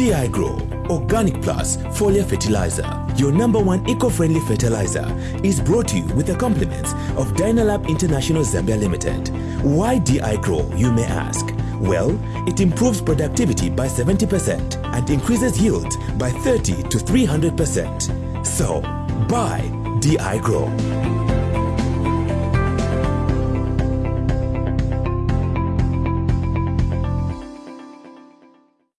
DI Grow Organic Plus Foliar Fertilizer, your number one eco-friendly fertilizer, is brought to you with the compliments of Dynalab International Zambia Limited. Why DI Grow, you may ask? Well, it improves productivity by 70% and increases yield by 30 to 300%. So, buy DI Grow.